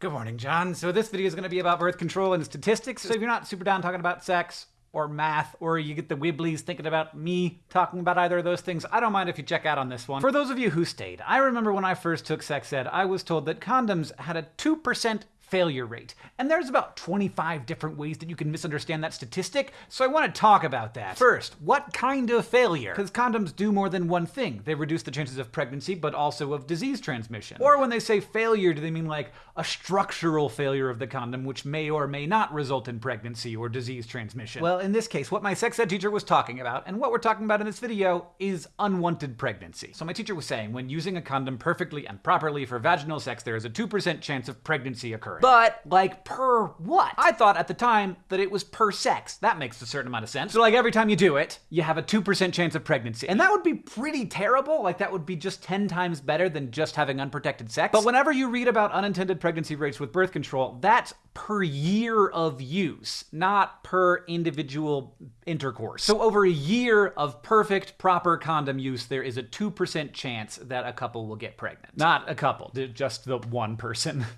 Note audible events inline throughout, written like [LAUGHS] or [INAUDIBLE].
Good morning, John. So this video is going to be about birth control and statistics. So if you're not super down talking about sex or math, or you get the wibblies thinking about me talking about either of those things, I don't mind if you check out on this one. For those of you who stayed, I remember when I first took sex ed, I was told that condoms had a 2% failure rate. And there's about 25 different ways that you can misunderstand that statistic, so I want to talk about that. First, what kind of failure? Because condoms do more than one thing. They reduce the chances of pregnancy, but also of disease transmission. Or when they say failure, do they mean like a structural failure of the condom, which may or may not result in pregnancy or disease transmission? Well, in this case, what my sex ed teacher was talking about, and what we're talking about in this video, is unwanted pregnancy. So my teacher was saying, when using a condom perfectly and properly for vaginal sex, there is a 2% chance of pregnancy occurring. But, like, per what? I thought at the time that it was per sex. That makes a certain amount of sense. So, like, every time you do it, you have a 2% chance of pregnancy. And that would be pretty terrible. Like, that would be just 10 times better than just having unprotected sex. But whenever you read about unintended pregnancy rates with birth control, that's per year of use, not per individual intercourse. So over a year of perfect, proper condom use, there is a 2% chance that a couple will get pregnant. Not a couple, just the one person. [LAUGHS]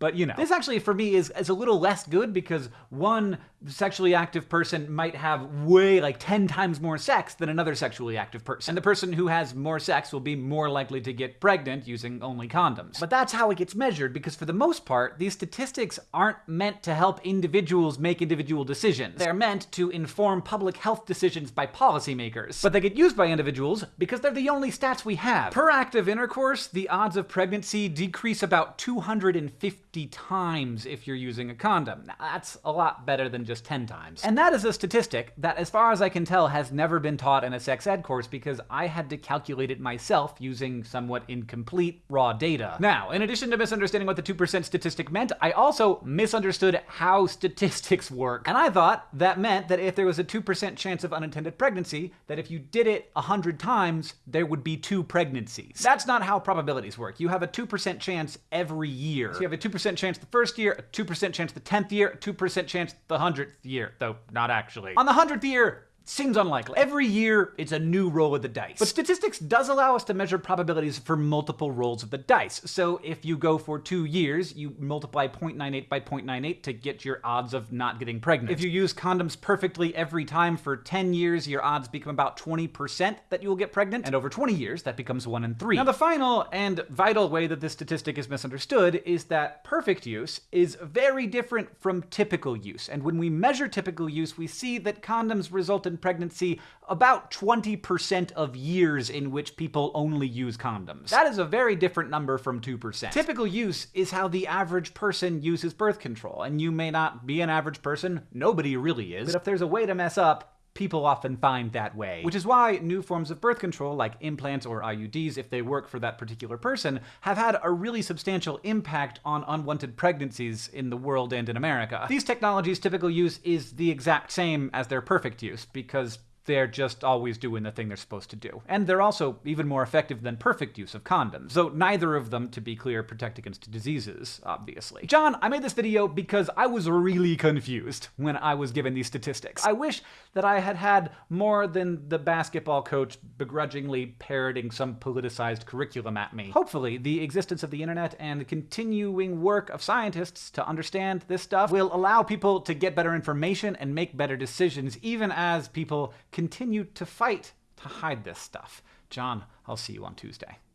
But you know, this actually for me is, is a little less good because one sexually active person might have way like 10 times more sex than another sexually active person. And the person who has more sex will be more likely to get pregnant using only condoms. But that's how it gets measured because for the most part, these statistics aren't meant to help individuals make individual decisions. They're meant to inform public health decisions by policymakers. But they get used by individuals because they're the only stats we have. Per active intercourse, the odds of pregnancy decrease about 250 50 times if you're using a condom. Now, that's a lot better than just 10 times. And that is a statistic that, as far as I can tell, has never been taught in a sex ed course because I had to calculate it myself using somewhat incomplete raw data. Now, in addition to misunderstanding what the 2% statistic meant, I also misunderstood how statistics work. And I thought that meant that if there was a 2% chance of unintended pregnancy, that if you did it 100 times, there would be two pregnancies. That's not how probabilities work. You have a 2% chance every year. So you have a 2% 2% chance the first year, a 2% chance the 10th year, a 2% chance the 100th year, though not actually. On the 100th year, Seems unlikely. Every year, it's a new roll of the dice. But statistics does allow us to measure probabilities for multiple rolls of the dice. So if you go for two years, you multiply 0.98 by 0.98 to get your odds of not getting pregnant. If you use condoms perfectly every time for 10 years, your odds become about 20% that you will get pregnant. And over 20 years, that becomes 1 in 3. Now the final and vital way that this statistic is misunderstood is that perfect use is very different from typical use. And when we measure typical use, we see that condoms result in pregnancy about 20% of years in which people only use condoms. That is a very different number from 2%. Typical use is how the average person uses birth control, and you may not be an average person, nobody really is, but if there's a way to mess up, people often find that way. Which is why new forms of birth control, like implants or IUDs, if they work for that particular person, have had a really substantial impact on unwanted pregnancies in the world and in America. These technologies' typical use is the exact same as their perfect use, because they're just always doing the thing they're supposed to do. And they're also even more effective than perfect use of condoms, though neither of them, to be clear, protect against diseases, obviously. John, I made this video because I was really confused when I was given these statistics. I wish that I had had more than the basketball coach begrudgingly parroting some politicized curriculum at me. Hopefully, the existence of the internet and the continuing work of scientists to understand this stuff will allow people to get better information and make better decisions, even as people continue to fight to hide this stuff. John, I'll see you on Tuesday.